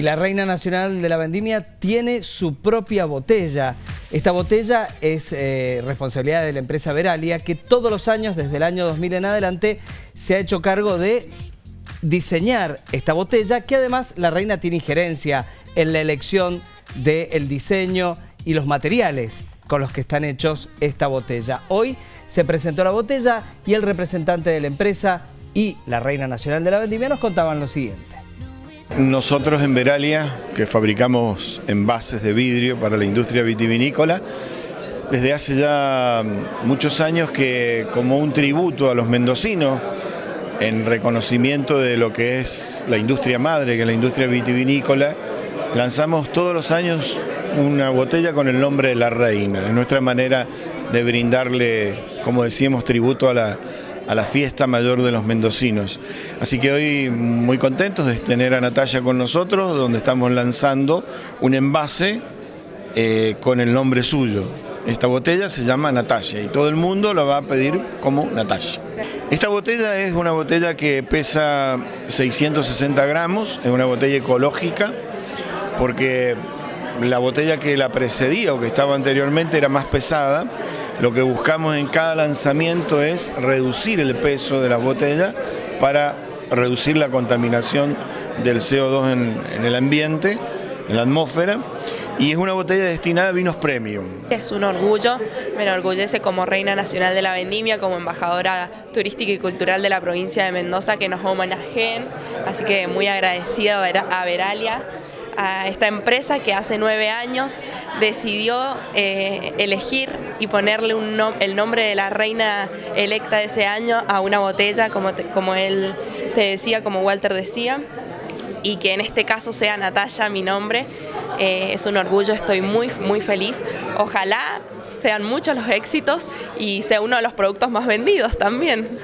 Y la Reina Nacional de la Vendimia tiene su propia botella. Esta botella es eh, responsabilidad de la empresa Veralia, que todos los años, desde el año 2000 en adelante, se ha hecho cargo de diseñar esta botella, que además la Reina tiene injerencia en la elección del diseño y los materiales con los que están hechos esta botella. Hoy se presentó la botella y el representante de la empresa y la Reina Nacional de la Vendimia nos contaban lo siguiente. Nosotros en Veralia, que fabricamos envases de vidrio para la industria vitivinícola, desde hace ya muchos años que como un tributo a los mendocinos, en reconocimiento de lo que es la industria madre, que es la industria vitivinícola, lanzamos todos los años una botella con el nombre de la reina. Es nuestra manera de brindarle, como decíamos, tributo a la, a la fiesta mayor de los mendocinos. Así que hoy muy contentos de tener a Natalia con nosotros, donde estamos lanzando un envase eh, con el nombre suyo. Esta botella se llama Natalia y todo el mundo la va a pedir como Natalia. Esta botella es una botella que pesa 660 gramos, es una botella ecológica porque la botella que la precedía o que estaba anteriormente era más pesada. Lo que buscamos en cada lanzamiento es reducir el peso de la botella para reducir la contaminación del CO2 en, el ambiente, en la atmósfera y es una botella destinada a vinos premium. Es un orgullo, me enorgullece como Reina Nacional de la Vendimia, como embajadora turística y cultural de la provincia de Mendoza que nos homenajeen, así que muy agradecida a Veralia a esta empresa que hace nueve años decidió eh, elegir y ponerle el nombre de la reina electa de ese año a una botella, como, como él te decía, como Walter decía, y que en este caso sea Natalia mi nombre. Eh, es un orgullo, estoy muy, muy feliz. Ojalá sean muchos los éxitos y sea uno de los productos más vendidos también.